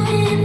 living